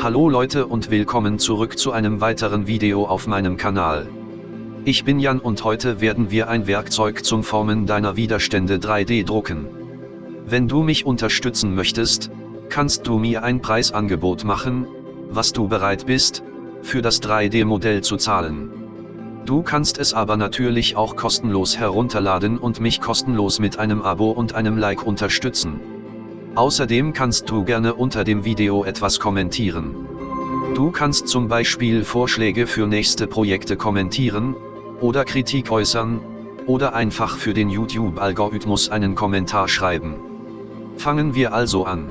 Hallo Leute und willkommen zurück zu einem weiteren Video auf meinem Kanal. Ich bin Jan und heute werden wir ein Werkzeug zum Formen deiner Widerstände 3D drucken. Wenn du mich unterstützen möchtest, kannst du mir ein Preisangebot machen, was du bereit bist, für das 3D-Modell zu zahlen. Du kannst es aber natürlich auch kostenlos herunterladen und mich kostenlos mit einem Abo und einem Like unterstützen. Außerdem kannst du gerne unter dem Video etwas kommentieren. Du kannst zum Beispiel Vorschläge für nächste Projekte kommentieren, oder Kritik äußern, oder einfach für den YouTube-Algorithmus einen Kommentar schreiben. Fangen wir also an.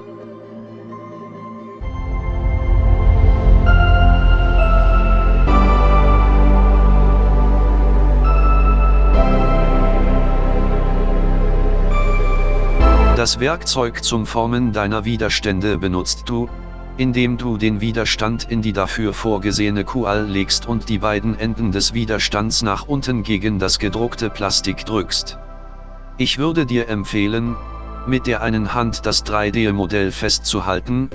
Das Werkzeug zum Formen deiner Widerstände benutzt du, indem du den Widerstand in die dafür vorgesehene Kual legst und die beiden Enden des Widerstands nach unten gegen das gedruckte Plastik drückst. Ich würde dir empfehlen, mit der einen Hand das 3D-Modell festzuhalten,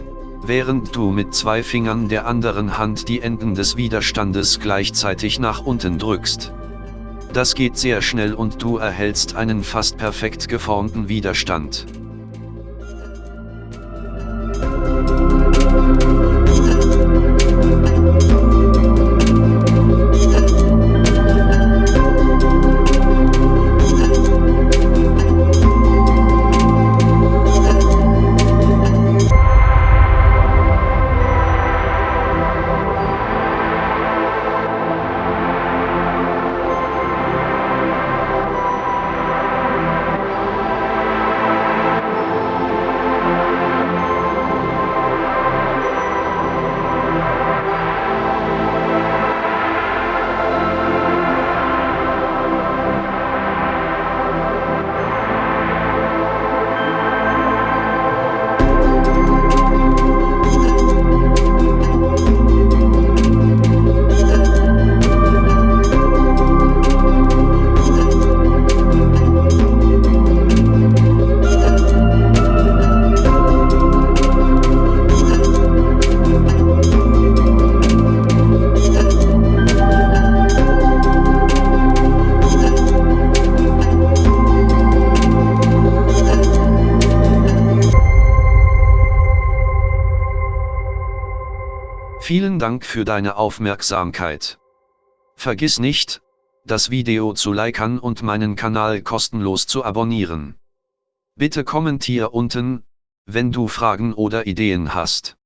während du mit zwei Fingern der anderen Hand die Enden des Widerstandes gleichzeitig nach unten drückst. Das geht sehr schnell und du erhältst einen fast perfekt geformten Widerstand. Vielen Dank für deine Aufmerksamkeit. Vergiss nicht, das Video zu liken und meinen Kanal kostenlos zu abonnieren. Bitte kommentier unten, wenn du Fragen oder Ideen hast.